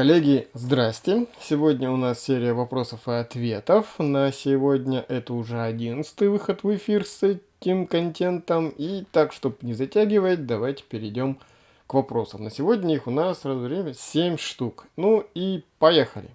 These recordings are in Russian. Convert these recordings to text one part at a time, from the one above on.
Коллеги, здрасте! Сегодня у нас серия вопросов и ответов. На сегодня это уже одиннадцатый выход в эфир с этим контентом. И так, чтобы не затягивать, давайте перейдем к вопросам. На сегодня их у нас сразу время 7 штук. Ну и поехали!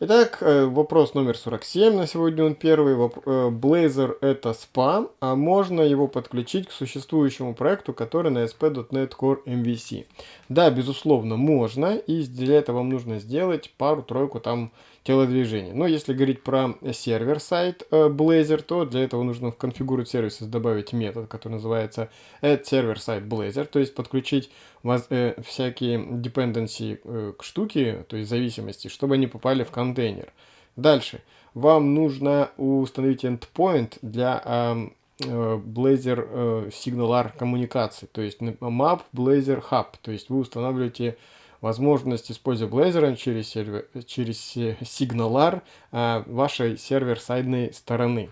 Итак, э, вопрос номер 47, на сегодня он первый. Э, Blazor это SPA, а можно его подключить к существующему проекту, который на ASP.NET Core MVC? Да, безусловно, можно, и для этого вам нужно сделать пару-тройку там телодвижений. Но если говорить про сервер-сайт э, Blazor, то для этого нужно в configure services добавить метод, который называется add server site Blazor, то есть подключить э, всякие dependency э, к штуке, то есть зависимости, чтобы они попали в контейнер. Дальше. Вам нужно установить endpoint для э, Blazor э, SignalR коммуникации, то есть map Blazor Hub, то есть вы устанавливаете возможность использовать Blazor через, сервер, через SignalR э, вашей сервер-сайдной стороны.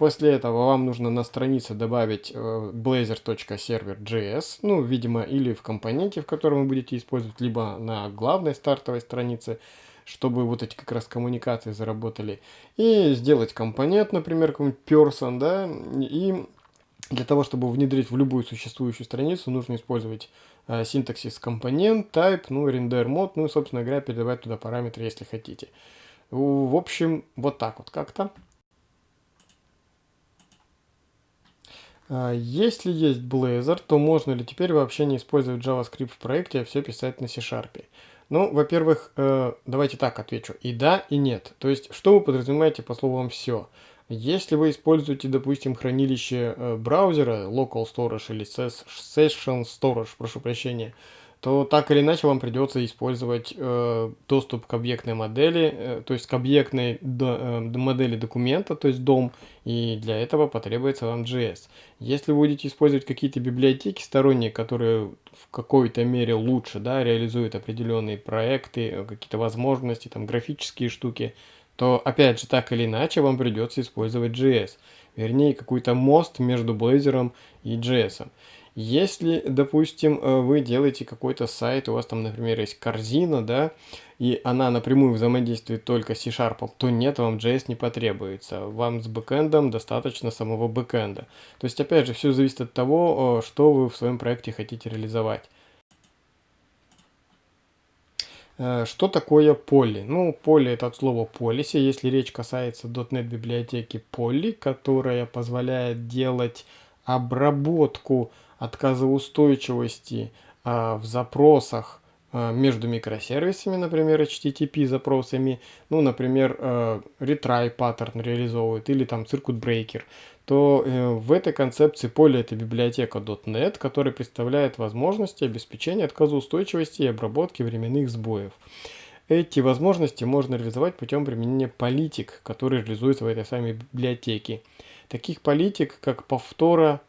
После этого вам нужно на странице добавить э, blazor.server.js, ну, видимо, или в компоненте, в котором вы будете использовать, либо на главной стартовой странице, чтобы вот эти как раз коммуникации заработали. И сделать компонент, например, какой-нибудь person, да, и для того, чтобы внедрить в любую существующую страницу, нужно использовать синтаксис компонент, type, ну, render mode, ну и, собственно говоря, передавать туда параметры, если хотите. В общем, вот так вот как-то. А, если есть Blazor, то можно ли теперь вообще не использовать JavaScript в проекте, а все писать на C-Sharp? Ну, во-первых, э, давайте так отвечу. И да, и нет. То есть, что вы подразумеваете по словам «все»? Если вы используете, допустим, хранилище э, браузера, local storage или session storage, прошу прощения, то так или иначе вам придется использовать э, доступ к объектной модели, э, то есть к объектной до, э, модели документа, то есть DOM, и для этого потребуется вам JS. Если вы будете использовать какие-то библиотеки сторонние, которые в какой-то мере лучше да, реализуют определенные проекты, э, какие-то возможности, там графические штуки, то опять же так или иначе вам придется использовать JS. Вернее, какой-то мост между Blazor и JS. Если, допустим, э, вы делаете какой-то сайт, у вас там, например, есть корзина, да, и она напрямую взаимодействует только с C-Sharp, то нет, вам JS не потребуется. Вам с бэкэндом достаточно самого бэкэнда. То есть, опять же, все зависит от того, что вы в своем проекте хотите реализовать. Э, что такое поли? Ну, поли это от слова policy, если речь касается .NET библиотеки poly, которая позволяет делать обработку отказоустойчивости а, в запросах между микросервисами, например, HTTP запросами, ну, например, а, retry паттерн реализовывает или там circuit breaker, то э, в этой концепции поле это библиотека .NET, которая представляет возможности обеспечения отказоустойчивости и обработки временных сбоев. Эти возможности можно реализовать путем применения политик, которые реализуются в этой самой библиотеке. Таких политик, как повтора,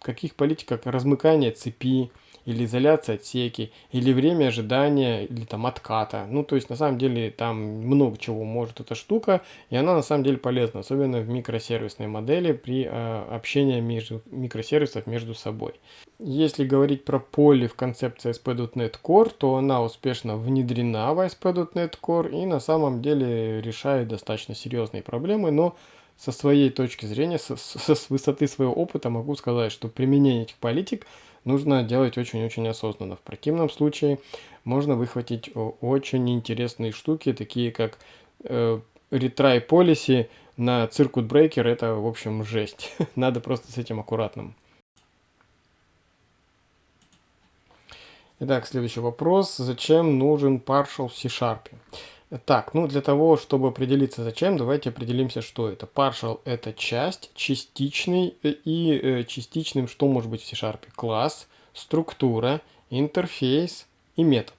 каких политик, как размыкание цепи, или изоляция отсеки, или время ожидания, или там отката. Ну, то есть, на самом деле, там много чего может эта штука, и она на самом деле полезна, особенно в микросервисной модели при э, общении между микросервисов между собой. Если говорить про поле в концепции ASP.NET Core, то она успешно внедрена в ASP.NET Core и на самом деле решает достаточно серьезные проблемы, но со своей точки зрения, со, со, с высоты своего опыта могу сказать, что применение этих политик нужно делать очень-очень осознанно. В противном случае можно выхватить очень интересные штуки, такие как э, retry policy на circuit breaker. Это, в общем, жесть. Надо просто с этим аккуратным. Итак, следующий вопрос. Зачем нужен partial в C-Sharp? Так, ну для того, чтобы определиться зачем, давайте определимся, что это. Partial это часть, частичный э, и э, частичным что может быть в C-Sharp? Класс, структура, интерфейс и метод.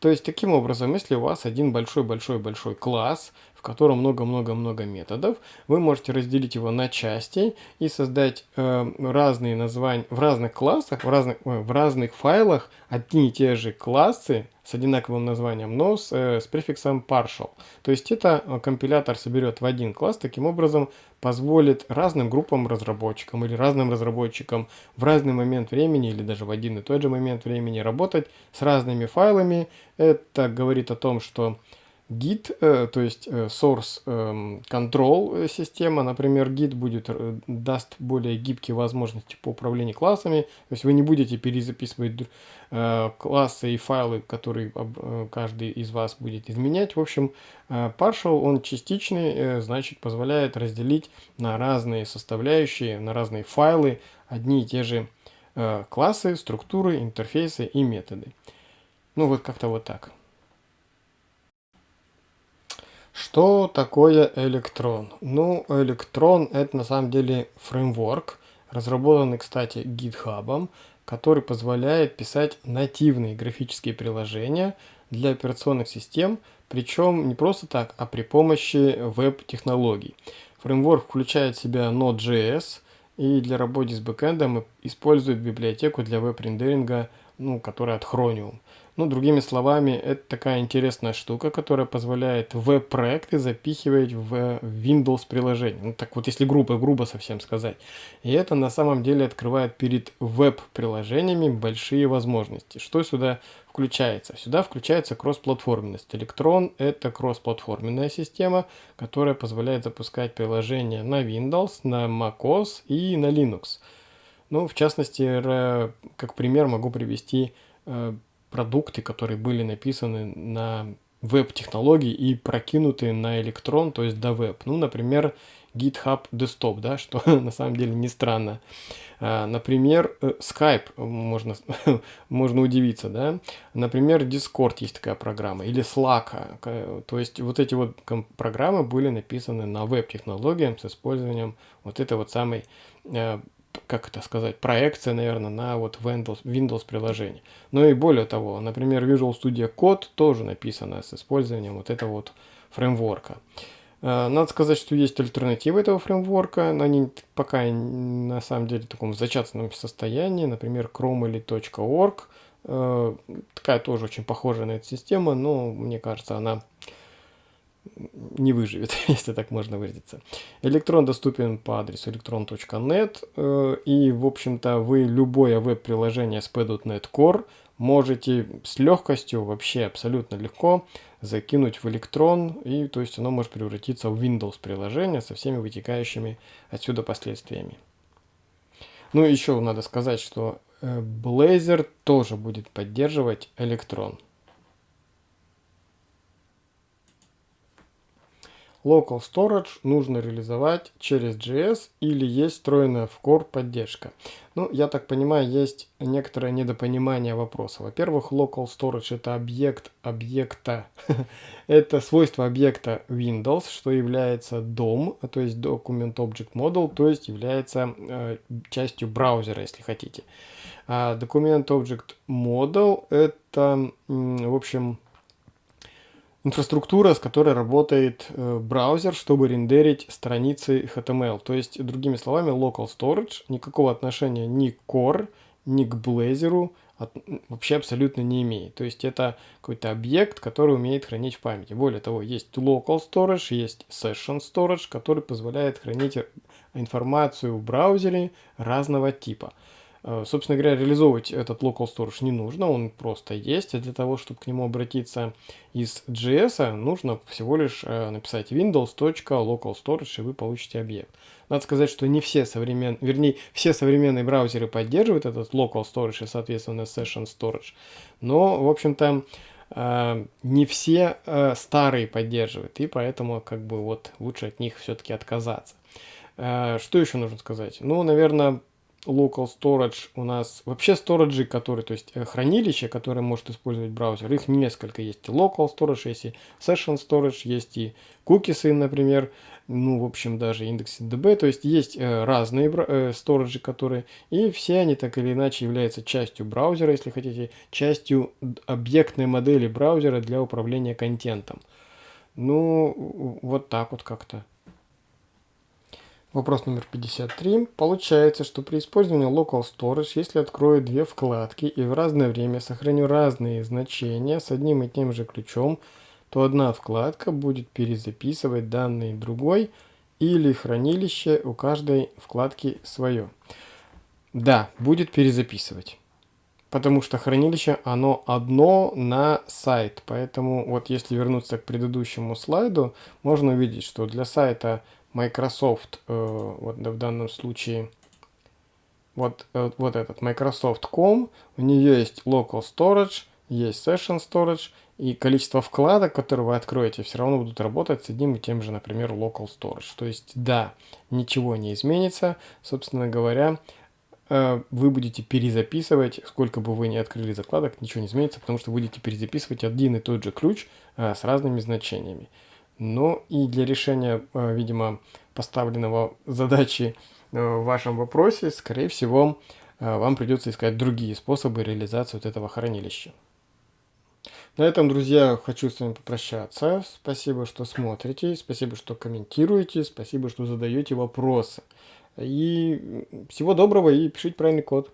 То есть таким образом, если у вас один большой-большой-большой класс, в котором много-много-много методов. Вы можете разделить его на части и создать э, разные названия в разных классах, в разных, в разных файлах одни и те же классы с одинаковым названием, но с, э, с префиксом partial. То есть это э, компилятор соберет в один класс, таким образом позволит разным группам разработчикам или разным разработчикам в разный момент времени или даже в один и тот же момент времени работать с разными файлами. Это говорит о том, что Git, э, то есть э, source эм, control система, например, Git будет, э, даст более гибкие возможности по управлению классами, то есть вы не будете перезаписывать классы и файлы, которые каждый из вас будет изменять. В общем, partial, он частичный, значит, позволяет разделить на разные составляющие, на разные файлы одни и те же классы, структуры, интерфейсы и методы. Ну вот как-то вот так. Что такое электрон? Ну, электрон это на самом деле фреймворк, разработанный, кстати, GitHub, который позволяет писать нативные графические приложения для операционных систем, причем не просто так, а при помощи веб-технологий. Фреймворк включает в себя Node.js и для работы с бэкэндом использует библиотеку для веб-рендеринга, ну, которая от Chromium. Ну, другими словами, это такая интересная штука, которая позволяет веб-проекты запихивать в Windows приложение. Ну, так вот, если грубо, грубо совсем сказать. И это на самом деле открывает перед веб-приложениями большие возможности. Что сюда включается? Сюда включается кроссплатформенность. Electron – это кроссплатформенная система, которая позволяет запускать приложения на Windows, на macOS и на Linux. Ну, в частности, как пример могу привести э, продукты, которые были написаны на веб-технологии и прокинуты на электрон, то есть до веб. Ну, например, GitHub Desktop, да, что на самом деле не странно. А, например, э, Skype, можно, можно удивиться, да. Например, Discord есть такая программа, или Slack. То есть вот эти вот программы были написаны на веб-технологиям с использованием вот этой вот самой э, как это сказать, проекция, наверное, на вот Windows, приложение. Но и более того, например, Visual Studio Code тоже написано с использованием вот этого вот фреймворка. Э, надо сказать, что есть альтернативы этого фреймворка, но они пока на самом деле в таком зачаточном состоянии, например, chrome или .org. Э, такая тоже очень похожая на эту систему, но мне кажется, она не выживет, если так можно выразиться. Электрон доступен по адресу electron.net э, и, в общем-то, вы любое веб-приложение с P.NET Core можете с легкостью, вообще абсолютно легко закинуть в электрон, и то есть оно может превратиться в Windows приложение со всеми вытекающими отсюда последствиями. Ну, еще надо сказать, что э, Blazor тоже будет поддерживать электрон. Local Storage нужно реализовать через JS или есть встроенная в Core поддержка. Ну, я так понимаю, есть некоторое недопонимание вопроса. Во-первых, Local Storage это объект объекта, это свойство объекта Windows, что является DOM, то есть Document Object Model, то есть является э, частью браузера, если хотите. А Document Object Model это, в общем, инфраструктура, с которой работает э, браузер, чтобы рендерить страницы HTML. То есть, другими словами, local storage никакого отношения ни к Core, ни к Blazor от, вообще абсолютно не имеет. То есть, это какой-то объект, который умеет хранить в памяти. Более того, есть local storage, есть session storage, который позволяет хранить информацию в браузере разного типа. Э, собственно говоря, реализовывать этот local storage не нужно, он просто есть. А для того, чтобы к нему обратиться из JS, нужно всего лишь э, написать windows.localstorage, и вы получите объект. Надо сказать, что не все современные, вернее, все современные браузеры поддерживают этот local storage и, соответственно, session storage. Но, в общем-то, э, не все старые поддерживают, и поэтому как бы вот лучше от них все-таки отказаться. Что еще нужно сказать? Ну, наверное, local storage у нас вообще сториджи, которые, то есть э, хранилище, которое может использовать браузер, их несколько есть. Local storage, есть и session storage, есть и кукисы, например, ну, в общем, даже индекс DB, то есть есть э, разные э, которые, и все они так или иначе являются частью браузера, если хотите, частью объектной модели браузера для управления контентом. Ну, вот так вот как-то. Вопрос номер 53. Получается, что при использовании Local Storage, если открою две вкладки и в разное время сохраню разные значения с одним и тем же ключом, то одна вкладка будет перезаписывать данные другой или хранилище у каждой вкладки свое. Да, будет перезаписывать. Потому что хранилище, оно одно на сайт. Поэтому вот если вернуться к предыдущему слайду, можно увидеть, что для сайта Microsoft, э, вот в данном случае, вот, э, вот этот Microsoft.com, у нее есть Local Storage, есть Session Storage, и количество вкладок, которые вы откроете, все равно будут работать с одним и тем же, например, Local Storage. То есть, да, ничего не изменится, собственно говоря, э, вы будете перезаписывать, сколько бы вы ни открыли закладок, ничего не изменится, потому что будете перезаписывать один и тот же ключ с разными значениями. Ну и для решения, э, видимо, поставленного задачи э, в вашем вопросе, скорее всего, э, вам придется искать другие способы реализации вот этого хранилища. На этом, друзья, хочу с вами попрощаться. Спасибо, что смотрите, спасибо, что комментируете, спасибо, что задаете вопросы. И всего доброго и пишите правильный код.